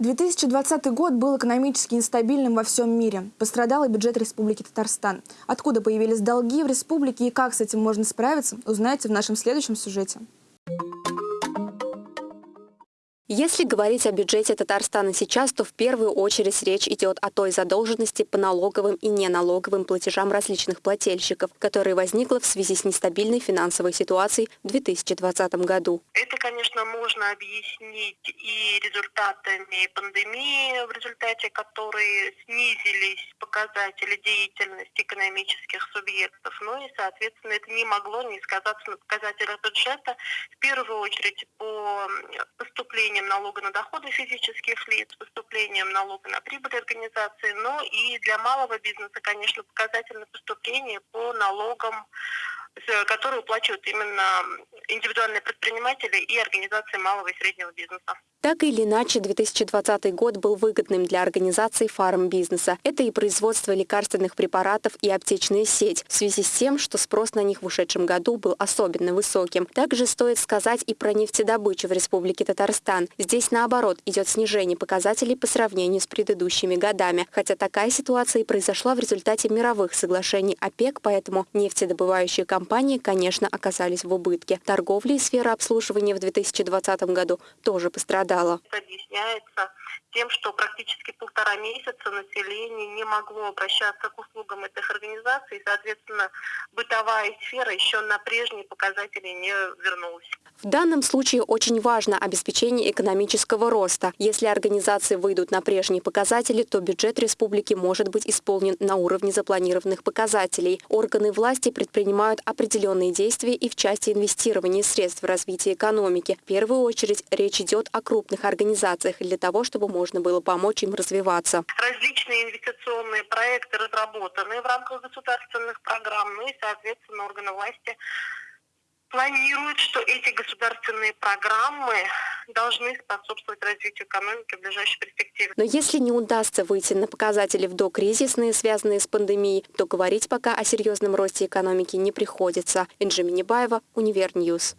2020 год был экономически нестабильным во всем мире. Пострадал и бюджет Республики Татарстан. Откуда появились долги в республике и как с этим можно справиться, узнаете в нашем следующем сюжете. Если говорить о бюджете Татарстана сейчас, то в первую очередь речь идет о той задолженности по налоговым и неналоговым платежам различных плательщиков, которая возникла в связи с нестабильной финансовой ситуацией в 2020 году. Это, конечно, можно объяснить и результатами пандемии, в результате которой снизились показатели деятельности экономических субъектов. Ну и, соответственно, это не могло не сказаться на показателях бюджета. В первую очередь по поступлениям поступлением налога на доходы физических лиц, поступлением налога на прибыль организации, но и для малого бизнеса, конечно, показательное поступление по налогам которые уплачивают именно индивидуальные предприниматели и организации малого и среднего бизнеса. Так или иначе, 2020 год был выгодным для организаций фармбизнеса. Это и производство лекарственных препаратов, и аптечная сеть, в связи с тем, что спрос на них в ушедшем году был особенно высоким. Также стоит сказать и про нефтедобычу в Республике Татарстан. Здесь, наоборот, идет снижение показателей по сравнению с предыдущими годами. Хотя такая ситуация и произошла в результате мировых соглашений ОПЕК, поэтому нефтедобывающие компании, конечно, оказались в убытке. Торговля и сфера обслуживания в 2020 году тоже пострадали пострадала. Объясняется тем, что практически полтора месяца население не могло обращаться к услугам этих организаций, и, соответственно, бытовая сфера еще на прежние показатели не вернулась. В данном случае очень важно обеспечение экономического роста. Если организации выйдут на прежние показатели, то бюджет республики может быть исполнен на уровне запланированных показателей. Органы власти предпринимают определенные действия и в части инвестирования средств в развитие экономики. В первую очередь речь идет о крупных организациях для того, чтобы можно было помочь им развиваться. Различные инвестиционные проекты разработаны в рамках государственных программ, ну и, соответственно, органы власти планируют, что эти государственные программы должны способствовать развитию экономики в ближайшей перспективе. Но если не удастся выйти на показатели в докризисные, связанные с пандемией, то говорить пока о серьезном росте экономики не приходится. Энджи Минибаева, Univer News.